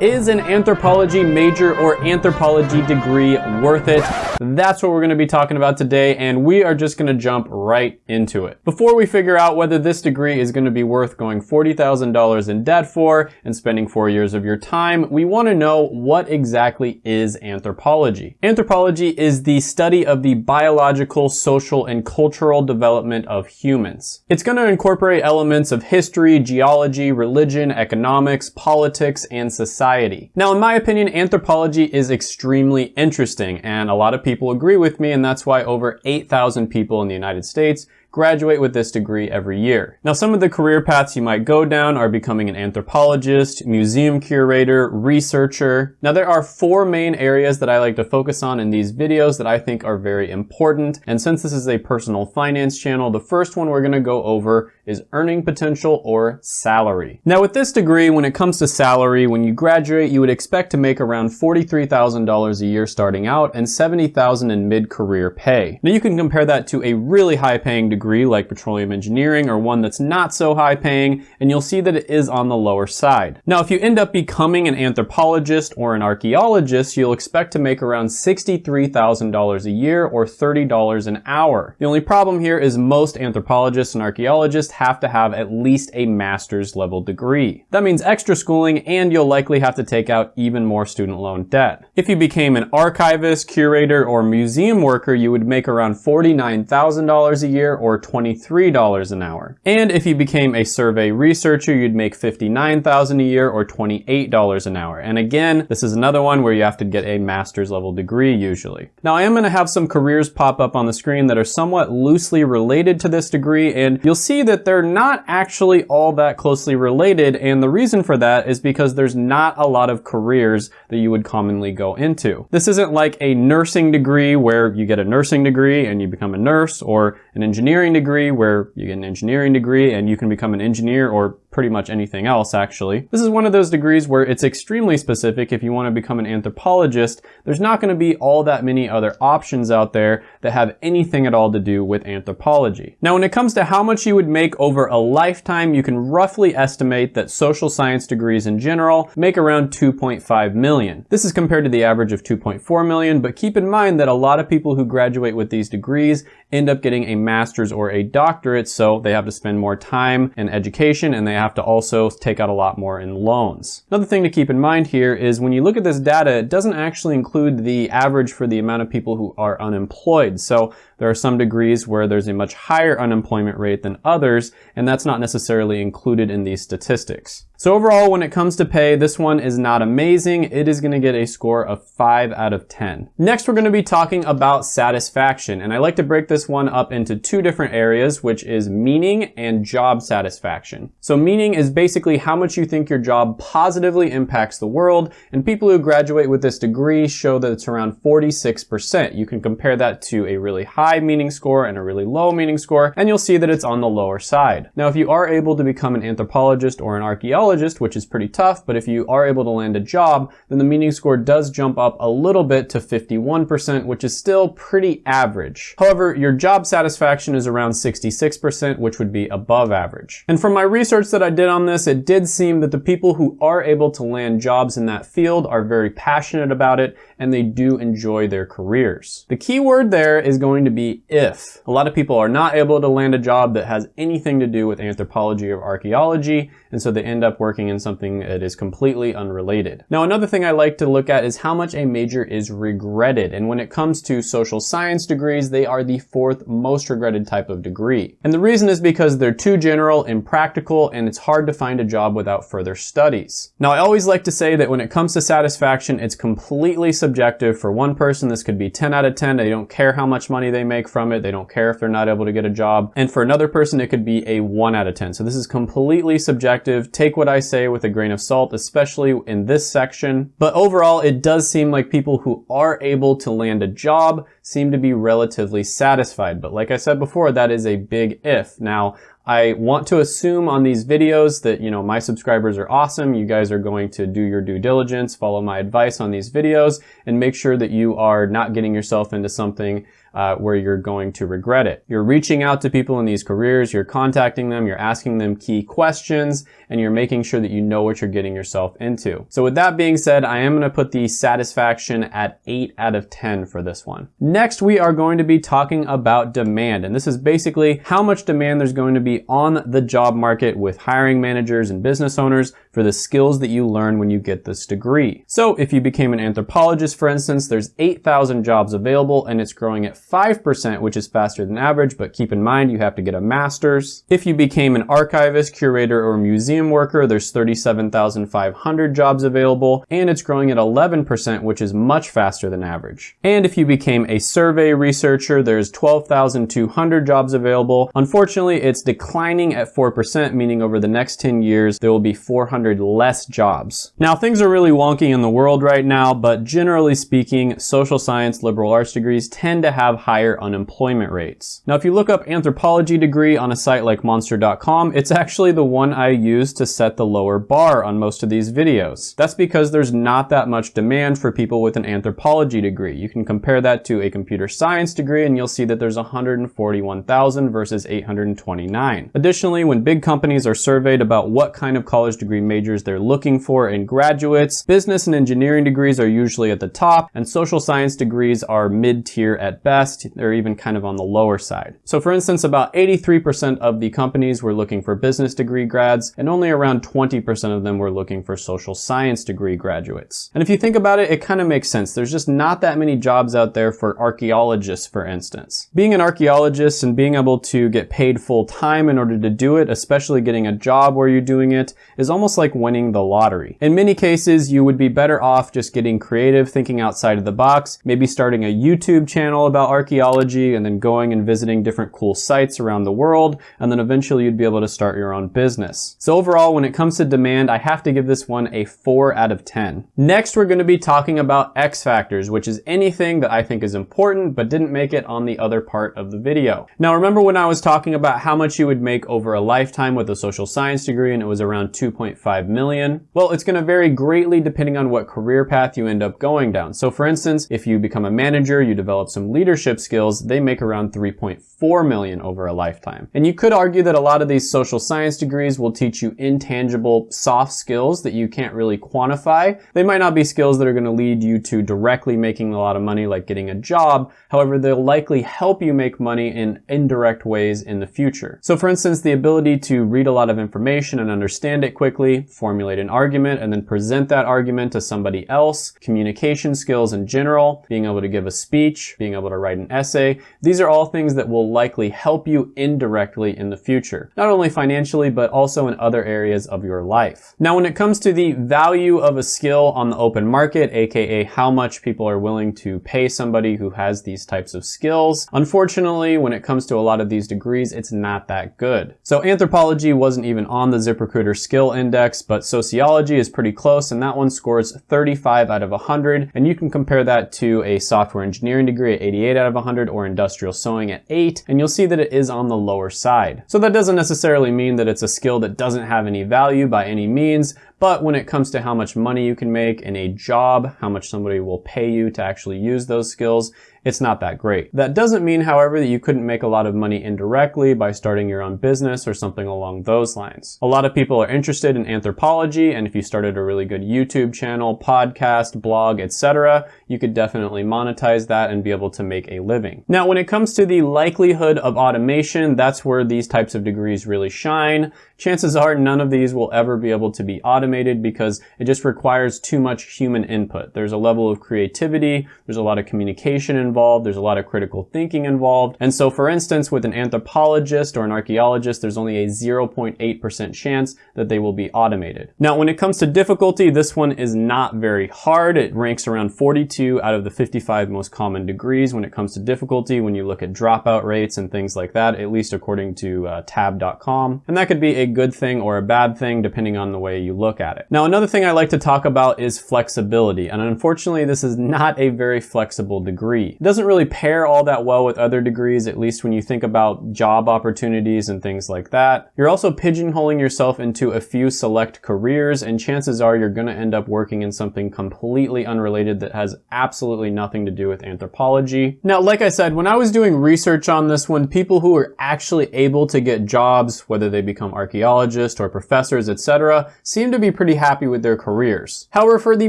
Is an anthropology major or anthropology degree worth it? That's what we're gonna be talking about today, and we are just gonna jump right into it. Before we figure out whether this degree is gonna be worth going $40,000 in debt for and spending four years of your time, we wanna know what exactly is anthropology. Anthropology is the study of the biological, social, and cultural development of humans. It's gonna incorporate elements of history, geology, religion, economics, politics, and society society. Now, in my opinion, anthropology is extremely interesting, and a lot of people agree with me, and that's why over 8,000 people in the United States graduate with this degree every year. Now, some of the career paths you might go down are becoming an anthropologist, museum curator, researcher. Now, there are four main areas that I like to focus on in these videos that I think are very important. And since this is a personal finance channel, the first one we're gonna go over is earning potential or salary. Now with this degree, when it comes to salary, when you graduate, you would expect to make around $43,000 a year starting out and $70,000 in mid-career pay. Now you can compare that to a really high paying degree degree like petroleum engineering or one that's not so high paying, and you'll see that it is on the lower side. Now, if you end up becoming an anthropologist or an archaeologist, you'll expect to make around $63,000 a year or $30 an hour. The only problem here is most anthropologists and archaeologists have to have at least a master's level degree. That means extra schooling and you'll likely have to take out even more student loan debt. If you became an archivist, curator, or museum worker, you would make around $49,000 a year or or $23 an hour. And if you became a survey researcher, you'd make $59,000 a year or $28 an hour. And again, this is another one where you have to get a master's level degree usually. Now I am gonna have some careers pop up on the screen that are somewhat loosely related to this degree, and you'll see that they're not actually all that closely related, and the reason for that is because there's not a lot of careers that you would commonly go into. This isn't like a nursing degree where you get a nursing degree and you become a nurse, or an engineering degree where you get an engineering degree and you can become an engineer or pretty much anything else actually. This is one of those degrees where it's extremely specific. If you want to become an anthropologist, there's not going to be all that many other options out there that have anything at all to do with anthropology. Now when it comes to how much you would make over a lifetime, you can roughly estimate that social science degrees in general make around 2.5 million. This is compared to the average of 2.4 million, but keep in mind that a lot of people who graduate with these degrees end up getting a master's or a doctorate, so they have to spend more time in education and they have to also take out a lot more in loans. Another thing to keep in mind here is when you look at this data, it doesn't actually include the average for the amount of people who are unemployed. So there are some degrees where there's a much higher unemployment rate than others, and that's not necessarily included in these statistics. So overall, when it comes to pay, this one is not amazing. It is gonna get a score of five out of 10. Next, we're gonna be talking about satisfaction. And I like to break this one up into two different areas, which is meaning and job satisfaction. So meaning is basically how much you think your job positively impacts the world. And people who graduate with this degree show that it's around 46%. You can compare that to a really high meaning score and a really low meaning score, and you'll see that it's on the lower side. Now, if you are able to become an anthropologist or an archaeologist, which is pretty tough, but if you are able to land a job, then the meaning score does jump up a little bit to 51%, which is still pretty average. However, your job satisfaction is around 66%, which would be above average. And from my research that I did on this, it did seem that the people who are able to land jobs in that field are very passionate about it and they do enjoy their careers. The key word there is going to be if. A lot of people are not able to land a job that has anything to do with anthropology or archaeology, and so they end up working in something that is completely unrelated. Now, another thing I like to look at is how much a major is regretted. And when it comes to social science degrees, they are the fourth most regretted type of degree. And the reason is because they're too general, impractical, and it's hard to find a job without further studies. Now, I always like to say that when it comes to satisfaction, it's completely subjective. For one person, this could be 10 out of 10. They don't care how much money they make from it. They don't care if they're not able to get a job. And for another person, it could be a 1 out of 10. So this is completely subjective. Take what I say with a grain of salt, especially in this section. But overall, it does seem like people who are able to land a job seem to be relatively satisfied. But like I said before, that is a big if. Now, I want to assume on these videos that, you know, my subscribers are awesome. You guys are going to do your due diligence, follow my advice on these videos, and make sure that you are not getting yourself into something uh, where you're going to regret it. You're reaching out to people in these careers, you're contacting them, you're asking them key questions, and you're making sure that you know what you're getting yourself into. So with that being said, I am gonna put the satisfaction at 8 out of 10 for this one. Next, we are going to be talking about demand, and this is basically how much demand there's going to be on the job market with hiring managers and business owners for the skills that you learn when you get this degree. So if you became an anthropologist, for instance, there's 8,000 jobs available and it's growing at 5%, which is faster than average, but keep in mind you have to get a master's. If you became an archivist, curator, or museum worker, there's 37,500 jobs available, and it's growing at 11%, which is much faster than average. And if you became a survey researcher, there's 12,200 jobs available. Unfortunately, it's declining at 4%, meaning over the next 10 years, there will be 400 less jobs. Now, things are really wonky in the world right now, but generally speaking, social science liberal arts degrees tend to have have higher unemployment rates. Now, if you look up anthropology degree on a site like monster.com, it's actually the one I use to set the lower bar on most of these videos. That's because there's not that much demand for people with an anthropology degree. You can compare that to a computer science degree and you'll see that there's 141,000 versus 829. Additionally, when big companies are surveyed about what kind of college degree majors they're looking for in graduates, business and engineering degrees are usually at the top and social science degrees are mid-tier at best best, they're even kind of on the lower side. So for instance, about 83% of the companies were looking for business degree grads, and only around 20% of them were looking for social science degree graduates. And if you think about it, it kind of makes sense. There's just not that many jobs out there for archaeologists, for instance. Being an archaeologist and being able to get paid full time in order to do it, especially getting a job where you're doing it, is almost like winning the lottery. In many cases, you would be better off just getting creative, thinking outside of the box, maybe starting a YouTube channel about archaeology and then going and visiting different cool sites around the world, and then eventually you'd be able to start your own business. So overall, when it comes to demand, I have to give this one a 4 out of 10. Next, we're going to be talking about X factors, which is anything that I think is important but didn't make it on the other part of the video. Now remember when I was talking about how much you would make over a lifetime with a social science degree and it was around 2.5 million? Well, it's going to vary greatly depending on what career path you end up going down. So for instance, if you become a manager, you develop some leadership leadership skills, they make around 3.4 million over a lifetime. And you could argue that a lot of these social science degrees will teach you intangible soft skills that you can't really quantify. They might not be skills that are going to lead you to directly making a lot of money like getting a job. However, they'll likely help you make money in indirect ways in the future. So for instance, the ability to read a lot of information and understand it quickly, formulate an argument, and then present that argument to somebody else, communication skills in general, being able to give a speech, being able to write write an essay. These are all things that will likely help you indirectly in the future, not only financially, but also in other areas of your life. Now, when it comes to the value of a skill on the open market, aka how much people are willing to pay somebody who has these types of skills, unfortunately, when it comes to a lot of these degrees, it's not that good. So anthropology wasn't even on the ZipRecruiter skill index, but sociology is pretty close, and that one scores 35 out of 100, and you can compare that to a software engineering degree at 88 out of 100 or industrial sewing at 8, and you'll see that it is on the lower side. So that doesn't necessarily mean that it's a skill that doesn't have any value by any means, but when it comes to how much money you can make in a job, how much somebody will pay you to actually use those skills, it's not that great. That doesn't mean, however, that you couldn't make a lot of money indirectly by starting your own business or something along those lines. A lot of people are interested in anthropology, and if you started a really good YouTube channel, podcast, blog, etc., you could definitely monetize that and be able to make a living. Now, when it comes to the likelihood of automation, that's where these types of degrees really shine. Chances are none of these will ever be able to be automated because it just requires too much human input. There's a level of creativity, there's a lot of communication involved, there's a lot of critical thinking involved. And so for instance, with an anthropologist or an archaeologist, there's only a 0.8% chance that they will be automated. Now, when it comes to difficulty, this one is not very hard. It ranks around 42 out of the 55 most common degrees when it comes to difficulty when you look at dropout rates and things like that, at least according to uh, tab.com. And that could be a good thing or a bad thing depending on the way you look at it. Now another thing I like to talk about is flexibility and unfortunately this is not a very flexible degree. It doesn't really pair all that well with other degrees, at least when you think about job opportunities and things like that. You're also pigeonholing yourself into a few select careers, and chances are you're gonna end up working in something completely unrelated that has absolutely nothing to do with anthropology. Now, like I said, when I was doing research on this one, people who were actually able to get jobs, whether they become archaeologists or professors, etc., seem to be pretty happy with their careers. However, for the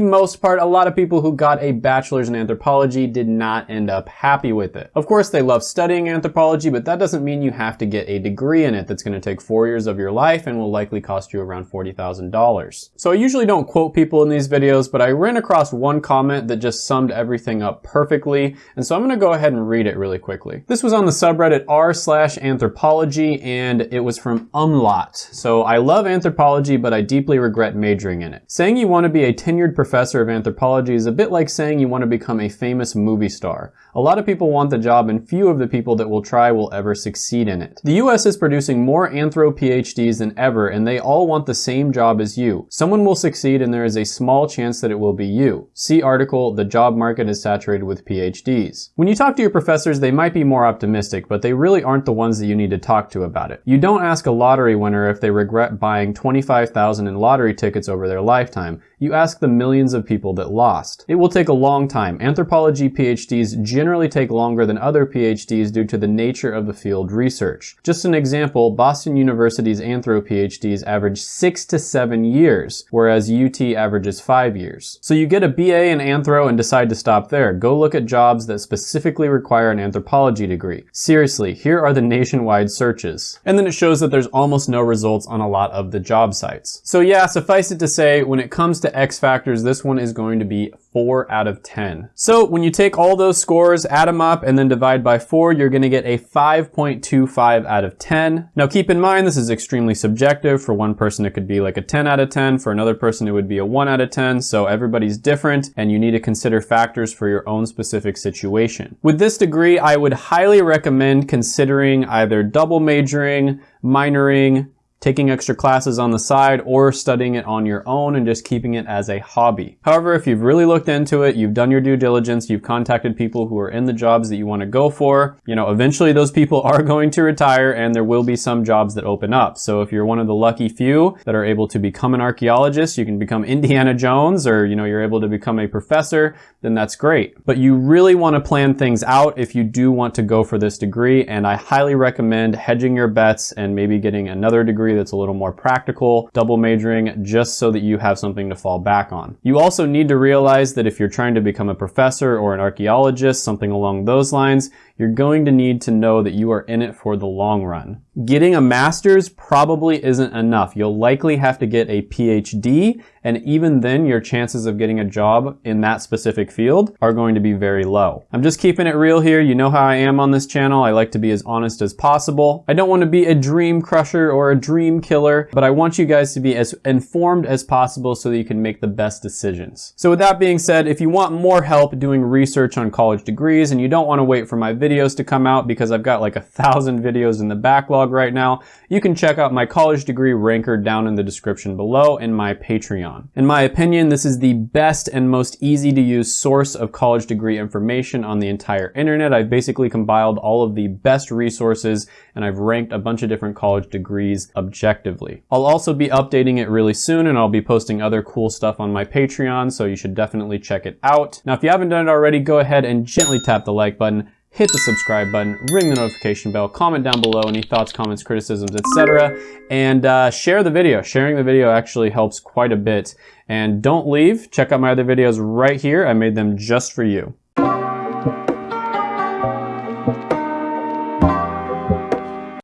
most part, a lot of people who got a bachelor's in anthropology did not end up happy with it. Of course, they love studying anthropology, but that doesn't mean you have to get a degree in it that's gonna take four years of your life and will likely cost you around $40,000. So I usually don't quote people in these videos, but I ran across one comment that just summed everything up perfectly, and so I'm gonna go ahead and read it really quickly. This was on the subreddit r slash anthropology, and it was from So I love anthropology, but I deeply regret majoring in it. Saying you wanna be a tenured professor of anthropology is a bit like saying you wanna become a famous movie star. A lot of people want the job and few of the people that will try will ever succeed in it. The US is producing more anthro PhDs than ever and they all want the same job as you. Someone will succeed and there is a small chance that it will be you. See article, the job market is saturated with PhDs. When you talk to your professors, they might be more optimistic, but they really aren't the ones that you need to talk to about it. You don't ask a lottery winner if they regret buying 25,000 in lottery tickets over their lifetime. You ask the millions of people that lost. It will take a long time. Anthropology PhDs generally take longer than other PhDs due to the nature of the field research. Just an example, Boston University's anthro PhDs average six to seven years, whereas UT averages five years. So you get a BA in anthro and decide to stop there. Go look at jobs that specifically require an anthropology degree. Seriously, here are the nationwide searches. And then it shows that there's almost no results on a lot of the job sites. So yeah, suffice it to say, when it comes to X factors, this one is going to be 4 out of 10. So when you take all those scores, add them up, and then divide by 4, you're going to get a 5.25 out of 10. Now keep in mind, this is extremely subjective. For one person, it could be like a 10 out of 10. For another person, it would be a 1 out of 10. So everybody's different, and you need to consider factors for your own specific situation. With this degree, I would highly recommend considering either double majoring, minoring, taking extra classes on the side or studying it on your own and just keeping it as a hobby. However, if you've really looked into it, you've done your due diligence, you've contacted people who are in the jobs that you want to go for, you know, eventually those people are going to retire and there will be some jobs that open up. So if you're one of the lucky few that are able to become an archaeologist, you can become Indiana Jones or, you know, you're able to become a professor, then that's great. But you really want to plan things out if you do want to go for this degree. And I highly recommend hedging your bets and maybe getting another degree that's a little more practical, double majoring, just so that you have something to fall back on. You also need to realize that if you're trying to become a professor or an archaeologist, something along those lines, you're going to need to know that you are in it for the long run. Getting a master's probably isn't enough. You'll likely have to get a PhD, and even then your chances of getting a job in that specific field are going to be very low. I'm just keeping it real here. You know how I am on this channel. I like to be as honest as possible. I don't want to be a dream crusher or a dream killer, but I want you guys to be as informed as possible so that you can make the best decisions. So with that being said, if you want more help doing research on college degrees and you don't want to wait for my videos to come out because I've got like a thousand videos in the backlog right now, you can check out my college degree ranker down in the description below and my Patreon. In my opinion, this is the best and most easy to use source of college degree information on the entire internet. I've basically compiled all of the best resources and I've ranked a bunch of different college degrees objectively. I'll also be updating it really soon and I'll be posting other cool stuff on my Patreon, so you should definitely check it out. Now, if you haven't done it already, go ahead and gently tap the like button hit the subscribe button, ring the notification bell, comment down below any thoughts, comments, criticisms, etc. And uh, share the video. Sharing the video actually helps quite a bit. And don't leave. Check out my other videos right here. I made them just for you.